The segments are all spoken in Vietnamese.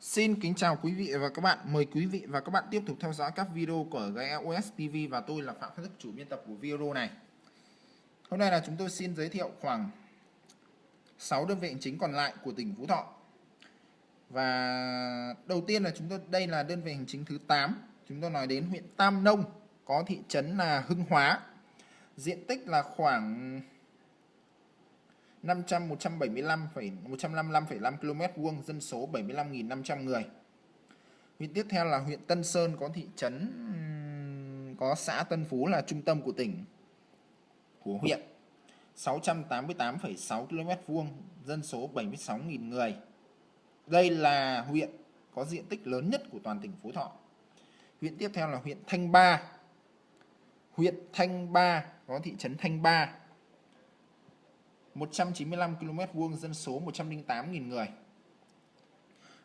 Xin kính chào quý vị và các bạn. Mời quý vị và các bạn tiếp tục theo dõi các video của GEOS TV và tôi là Phạm Khắc đức chủ biên tập của video này. Hôm nay là chúng tôi xin giới thiệu khoảng 6 đơn vị hành chính còn lại của tỉnh Phú Thọ. Và đầu tiên là chúng tôi đây là đơn vị hành chính thứ 8. Chúng tôi nói đến huyện Tam Nông, có thị trấn là Hưng Hóa. Diện tích là khoảng 500 175 155,5 km vuông, dân số 75.500 người. Huyện tiếp theo là huyện Tân Sơn có thị trấn có xã Tân Phú là trung tâm của tỉnh của huyện. 688,6 km vuông, dân số 76.000 người. Đây là huyện có diện tích lớn nhất của toàn tỉnh Phú Thọ. Huyện tiếp theo là huyện Thanh Ba. Huyện Thanh Ba có thị trấn Thanh Ba 195 km vuông dân số 108.000 người.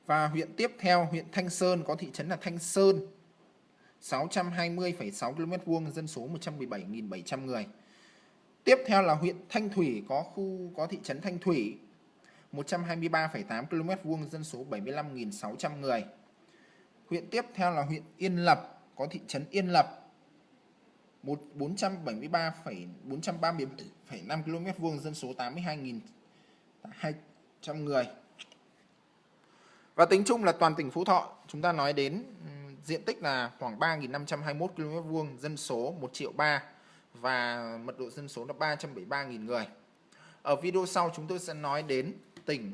Và huyện tiếp theo, huyện Thanh Sơn có thị trấn là Thanh Sơn 620,6 km vuông dân số 117.700 người. Tiếp theo là huyện Thanh Thủy có khu có thị trấn Thanh Thủy 123,8 km vuông dân số 75.600 người. Huyện tiếp theo là huyện Yên Lập có thị trấn Yên Lập 473,430,5 km vuông dân số 82.200 người. Và tính chung là toàn tỉnh Phú Thọ, chúng ta nói đến diện tích là khoảng 3.521 km vuông, dân số 1 triệu 3 và mật độ dân số là 373.000 người. Ở video sau chúng tôi sẽ nói đến tỉnh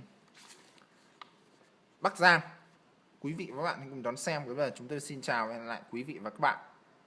Bắc Giang. Quý vị và các bạn cùng đón xem. Bây giờ chúng tôi xin chào và hẹn lại quý vị và các bạn.